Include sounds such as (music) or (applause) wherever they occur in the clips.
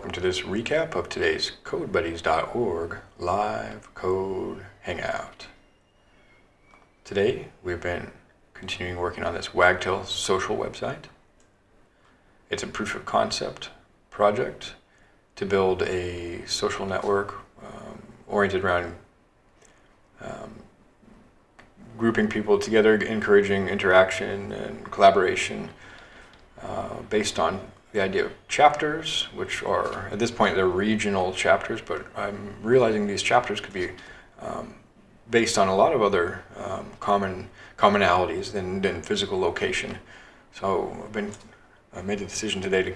welcome to this recap of today's CodeBuddies.org live code hangout. Today we've been continuing working on this Wagtail social website. It's a proof of concept project to build a social network um, oriented around um, grouping people together, encouraging interaction and collaboration uh, based on the idea of chapters, which are, at this point, they're regional chapters, but I'm realizing these chapters could be um, based on a lot of other um, common commonalities than, than physical location. So I've been, I made the decision today to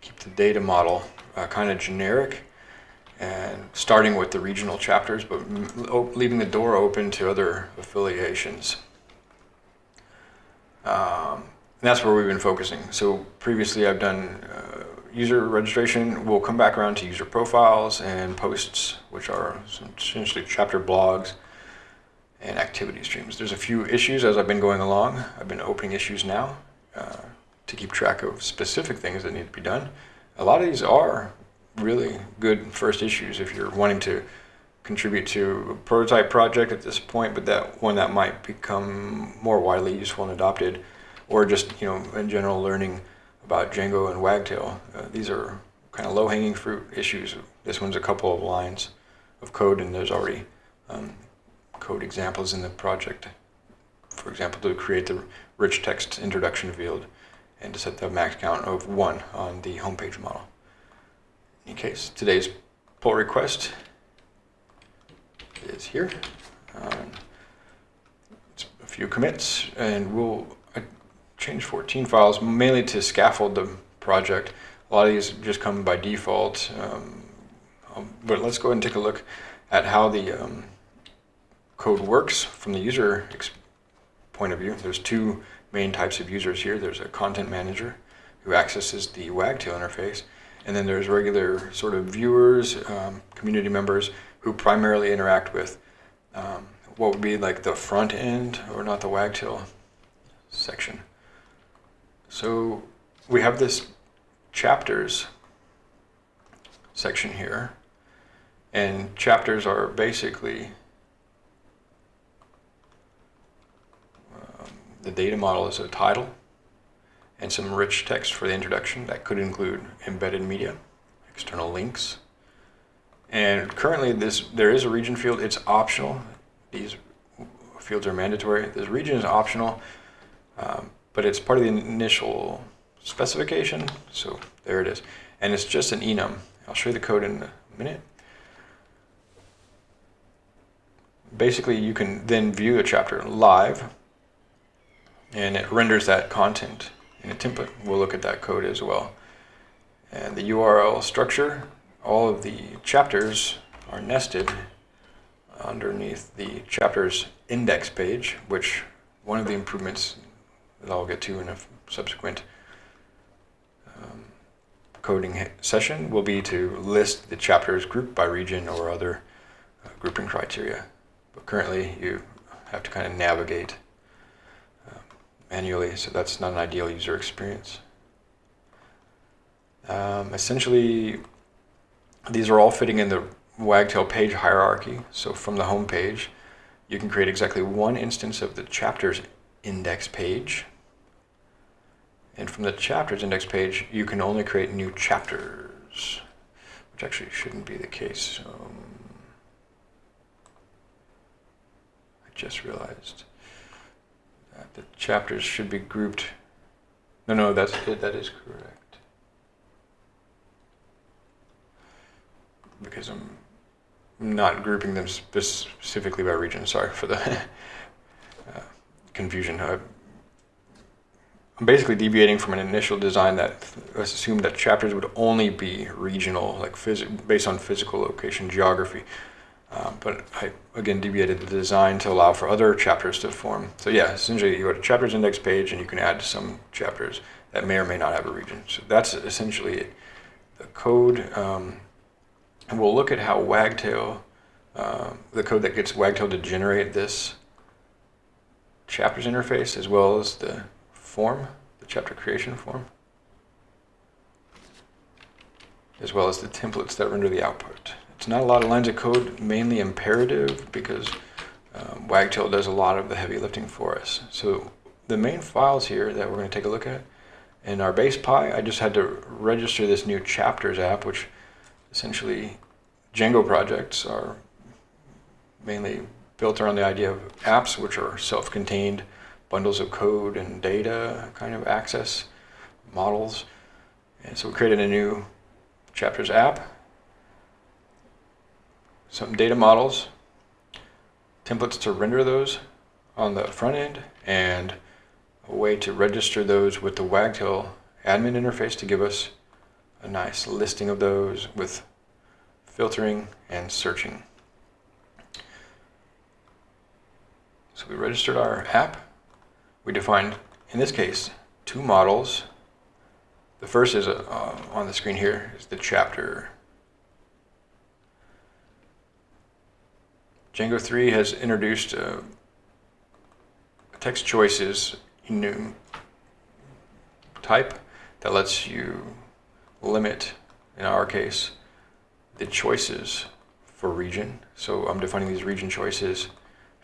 keep the data model uh, kind of generic and starting with the regional chapters, but leaving the door open to other affiliations. Um, that's where we've been focusing. So previously I've done uh, user registration. We'll come back around to user profiles and posts, which are essentially chapter blogs and activity streams. There's a few issues as I've been going along. I've been opening issues now uh, to keep track of specific things that need to be done. A lot of these are really good first issues if you're wanting to contribute to a prototype project at this point, but that one that might become more widely useful and adopted or just you know in general learning about Django and Wagtail. Uh, these are kind of low-hanging fruit issues. This one's a couple of lines of code, and there's already um, code examples in the project. For example, to create the rich text introduction field and to set the max count of one on the homepage model. In case, today's pull request is here. Um, a few commits, and we'll change 14 files mainly to scaffold the project. A lot of these just come by default, um, um, but let's go ahead and take a look at how the um, code works from the user point of view. There's two main types of users here. There's a content manager who accesses the Wagtail interface, and then there's regular sort of viewers, um, community members who primarily interact with um, what would be like the front end or not the Wagtail section. So we have this chapters section here, and chapters are basically um, the data model is a title and some rich text for the introduction that could include embedded media, external links. And currently this there is a region field, it's optional. These fields are mandatory. This region is optional. Um, but it's part of the initial specification. So there it is. And it's just an enum. I'll show you the code in a minute. Basically, you can then view a chapter live and it renders that content in a template. We'll look at that code as well. And the URL structure, all of the chapters are nested underneath the chapters index page, which one of the improvements that I'll get to in a subsequent um, coding session will be to list the chapters grouped by region or other uh, grouping criteria. But currently you have to kind of navigate uh, manually, so that's not an ideal user experience. Um, essentially, these are all fitting in the Wagtail page hierarchy. So from the home page, you can create exactly one instance of the chapters index page. And from the chapters index page, you can only create new chapters, which actually shouldn't be the case. Um, I just realized that the chapters should be grouped. No, no, that's. That is correct. Because I'm not grouping them specifically by region. Sorry for the (laughs) uh, confusion. I I'm basically deviating from an initial design that assumed that chapters would only be regional, like based on physical location geography. Um, but I, again, deviated the design to allow for other chapters to form. So yeah, essentially you go to chapters index page and you can add some chapters that may or may not have a region. So that's essentially the code. Um, and we'll look at how Wagtail, uh, the code that gets Wagtail to generate this chapters interface as well as the form, the chapter creation form. as well as the templates that render the output. It's not a lot of lines of code, mainly imperative because um, Wagtail does a lot of the heavy lifting for us. So the main files here that we're going to take a look at in our base Pi, I just had to register this new chapters app, which essentially Django projects are mainly built around the idea of apps which are self-contained bundles of code and data kind of access models. And so we created a new chapters app, some data models, templates to render those on the front end, and a way to register those with the Wagtail admin interface to give us a nice listing of those with filtering and searching. So we registered our app. We defined, in this case, two models. The first is uh, on the screen here, is the chapter. Django 3 has introduced uh, text choices new type that lets you limit, in our case, the choices for region. So I'm defining these region choices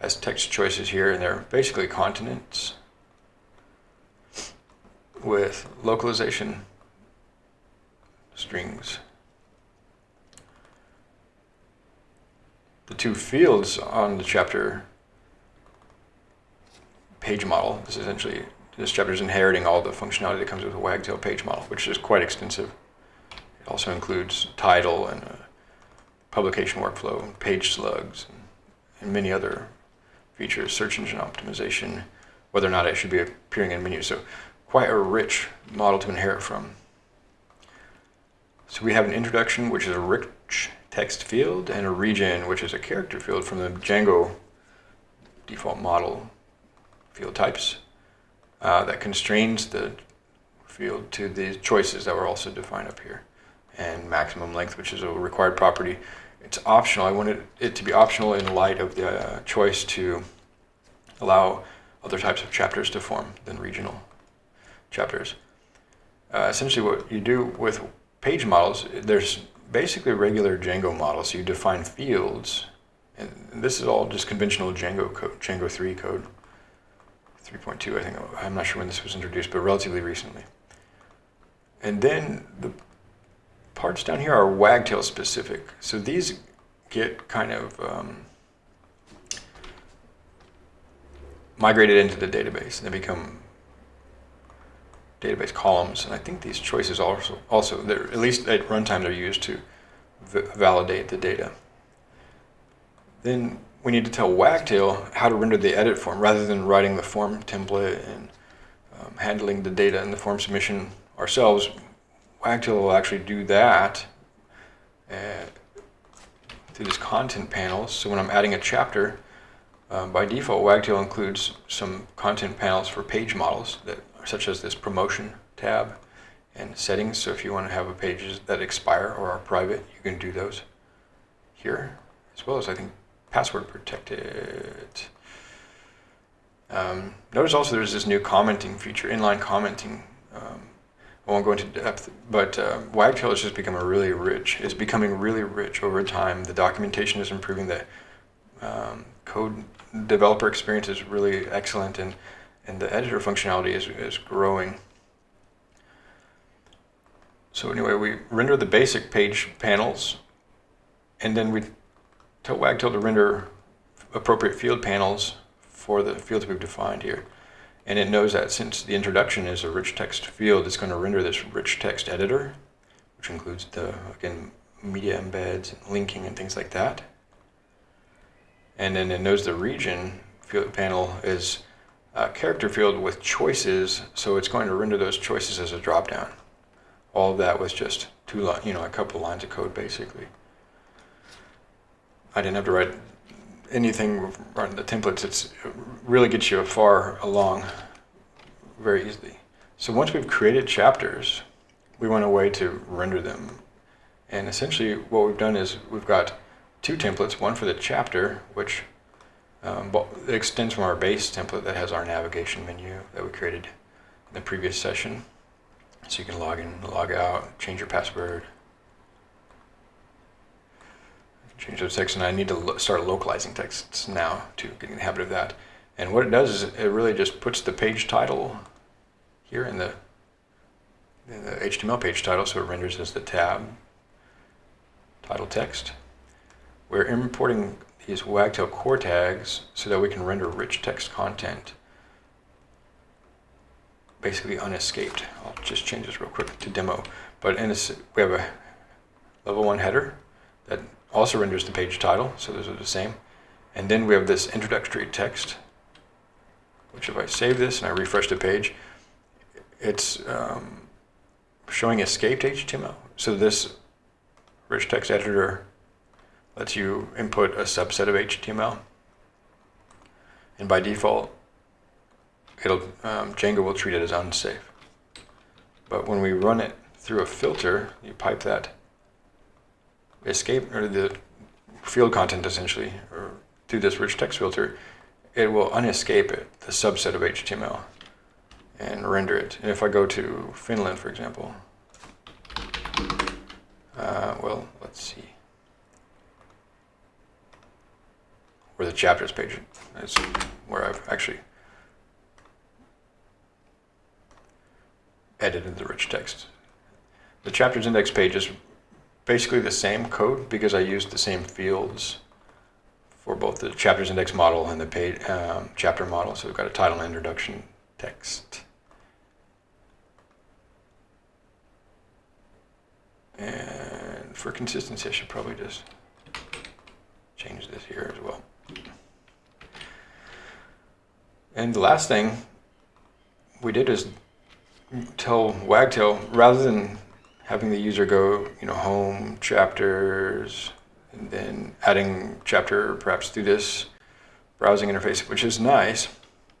as text choices here, and they're basically continents with localization strings. The two fields on the chapter page model this is essentially this chapter is inheriting all the functionality that comes with a Wagtail page model, which is quite extensive. It also includes title and uh, publication workflow, page slugs, and, and many other features, search engine optimization, whether or not it should be appearing in menus. So quite a rich model to inherit from. So we have an introduction, which is a rich text field, and a region, which is a character field from the Django default model field types uh, that constrains the field to the choices that were also defined up here. And maximum length, which is a required property it's optional. I wanted it to be optional in light of the uh, choice to allow other types of chapters to form than regional chapters. Uh, essentially what you do with page models, there's basically regular Django models. You define fields, and this is all just conventional Django code, Django 3 code, 3.2 I think, I'm not sure when this was introduced, but relatively recently. And then the parts down here are wagtail specific. So these get kind of um, migrated into the database and they become database columns. And I think these choices also, also at least at runtime, they're used to validate the data. Then we need to tell Wagtail how to render the edit form rather than writing the form template and um, handling the data in the form submission ourselves. Wagtail will actually do that uh, through this content panels. So when I'm adding a chapter, um, by default, Wagtail includes some content panels for page models, that such as this promotion tab and settings. So if you want to have a pages that expire or are private, you can do those here, as well as I think password protected. Um, notice also there's this new commenting feature, inline commenting um, I won't go into depth, but uh, Wagtail has just become a really rich. It's becoming really rich over time. The documentation is improving. The um, code developer experience is really excellent, and and the editor functionality is is growing. So anyway, we render the basic page panels, and then we tell Wagtail to render appropriate field panels for the fields we've defined here. And it knows that since the introduction is a rich text field, it's going to render this rich text editor, which includes the, again, media embeds, and linking, and things like that. And then it knows the region field panel is a character field with choices, so it's going to render those choices as a dropdown. All of that was just two, you know, a couple lines of code basically. I didn't have to write anything on the templates, it's, it really gets you far along very easily. So once we've created chapters, we want a way to render them. And essentially what we've done is we've got two templates, one for the chapter, which um, extends from our base template that has our navigation menu that we created in the previous session. So you can log in, log out, change your password, change the text, and I need to lo- start localizing texts now to get in the habit of that. And what it does is it really just puts the page title here in the, in the HTML page title, so it renders as the tab title text. We're importing these Wagtail core tags so that we can render rich text content basically unescaped. I'll just change this real quick to demo. But in this, we have a level one header that also renders the page title, so those are the same. And then we have this introductory text, which if I save this and I refresh the page, it's um, showing escaped HTML. So this rich text editor lets you input a subset of HTML. And by default, it'll um, Django will treat it as unsafe. But when we run it through a filter, you pipe that escape or the field content essentially, or through this rich text filter, it will unescape it, the subset of HTML, and render it. And if I go to Finland, for example, uh, well, let's see. Where the chapters page is where I've actually edited the rich text. The chapters index page is basically the same code because I used the same fields for both the chapters index model and the page, um, chapter model. So we've got a title and introduction text. And for consistency, I should probably just change this here as well. And the last thing we did is tell Wagtail, rather than having the user go, you know, home, chapters, and then adding chapter perhaps through this browsing interface, which is nice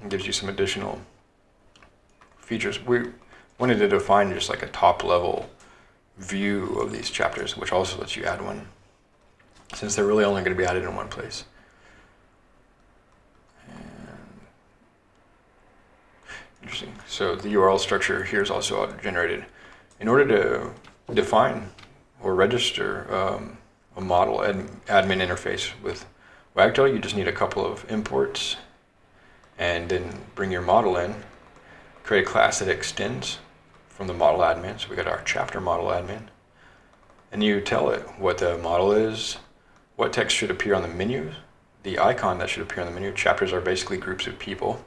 and gives you some additional features. We wanted to define just like a top level view of these chapters, which also lets you add one, since they're really only going to be added in one place. Interesting. So the URL structure here is also auto-generated. In order to define or register um, a model ad admin interface with Wagtail, you just need a couple of imports and then bring your model in, create a class that extends from the model admin. So we got our chapter model admin. And you tell it what the model is, what text should appear on the menu, the icon that should appear on the menu. Chapters are basically groups of people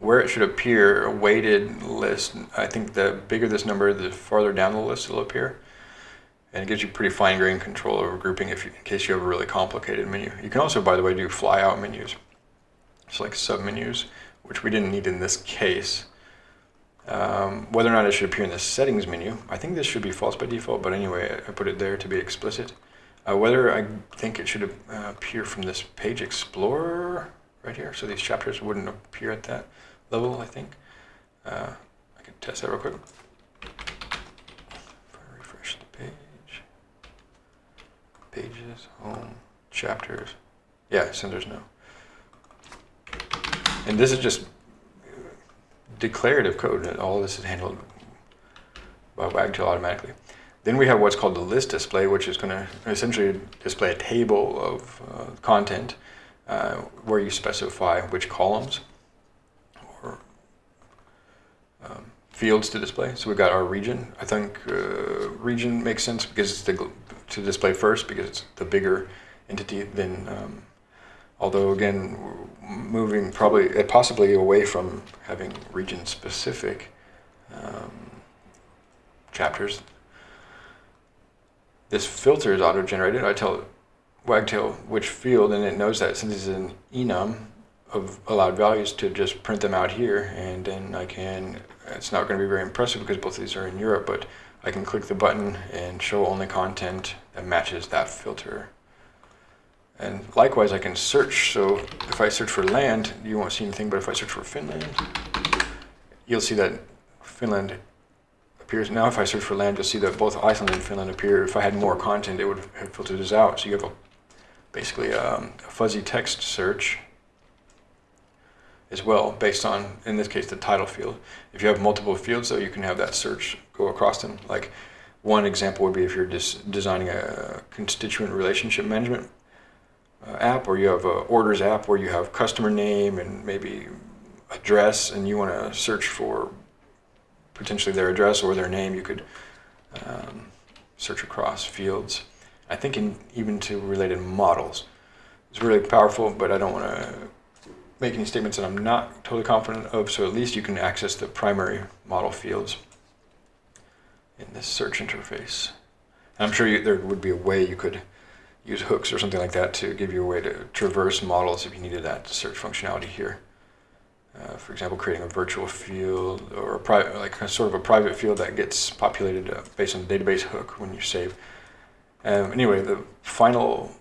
where it should appear, a weighted list. I think the bigger this number, the farther down the list it'll appear. And it gives you pretty fine-grained control over grouping if you, in case you have a really complicated menu. You can also, by the way, do fly-out menus. It's like sub-menus, which we didn't need in this case. Um, whether or not it should appear in the settings menu, I think this should be false by default, but anyway, I put it there to be explicit. Uh, whether I think it should uh, appear from this page explorer right here, so these chapters wouldn't appear at that level, I think. Uh, I can test that real quick. If I refresh the page, pages, home, chapters. Yeah, centers no. And this is just declarative code. and All this is handled by Wagtail automatically. Then we have what's called the list display, which is going to essentially display a table of uh, content uh, where you specify which columns um, fields to display. So we've got our region. I think uh, region makes sense because it's the, to display first because it's the bigger entity than, um, although again, moving probably, uh, possibly away from having region specific um, chapters. This filter is auto-generated. I tell Wagtail which field and it knows that since it's an enum, of allowed values to just print them out here and then I can, it's not going to be very impressive because both of these are in Europe, but I can click the button and show only content that matches that filter. And likewise I can search, so if I search for land, you won't see anything, but if I search for Finland, you'll see that Finland appears. Now if I search for land, you'll see that both Iceland and Finland appear. If I had more content, it would have filtered this out. So you have a, basically um, a fuzzy text search as well based on, in this case, the title field. If you have multiple fields, though, you can have that search go across them. Like one example would be if you're just designing a constituent relationship management uh, app, or you have a orders app where you have customer name and maybe address, and you want to search for potentially their address or their name. You could um, search across fields. I think in, even to related models. It's really powerful, but I don't want to make any statements that I'm not totally confident of, so at least you can access the primary model fields in this search interface. And I'm sure you, there would be a way you could use hooks or something like that to give you a way to traverse models if you needed that search functionality here. Uh, for example, creating a virtual field or a private, like sort of a private field that gets populated uh, based on the database hook when you save. Um, anyway, the final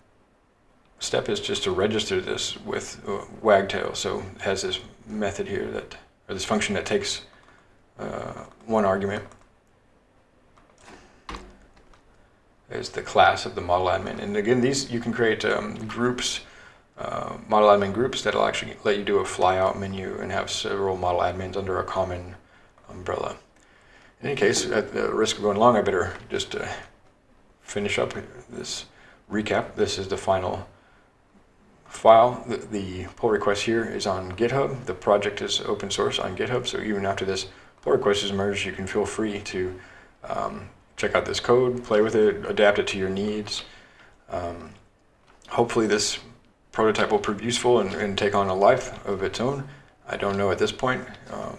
step is just to register this with uh, Wagtail. So it has this method here that, or this function that takes uh, one argument is the class of the model admin. And again, these you can create um, groups, uh, model admin groups that'll actually let you do a flyout menu and have several model admins under a common umbrella. In any case, at the risk of going long, I better just uh, finish up this recap. This is the final file. The, the, pull request here is on GitHub. The project is open source on GitHub, so even after this pull request is merged, you can feel free to um, check out this code, play with it, adapt it to your needs. Um, hopefully this prototype will prove useful and, and, take on a life of its own. I don't know at this point. Uh,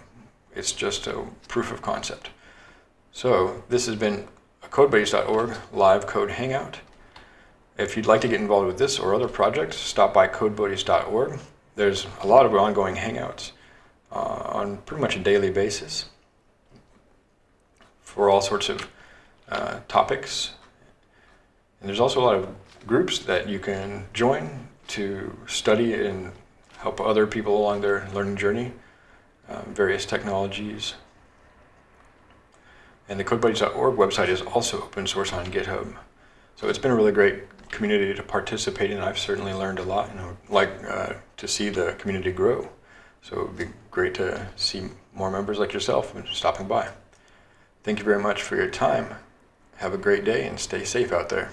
it's just a proof of concept. So this has been a CodeBuddies.org live code hangout. If you'd like to get involved with this or other projects, stop by CodeBuddies.org. There's a lot of ongoing hangouts uh, on pretty much a daily basis for all sorts of uh, topics. And there's also a lot of groups that you can join to study and help other people along their learning journey, um, various technologies. And the CodeBuddies.org website is also open source on GitHub. So it's been a really great community to participate in. I've certainly learned a lot and I would like uh, to see the community grow. So it would be great to see more members like yourself stopping by. Thank you very much for your time. Have a great day and stay safe out there.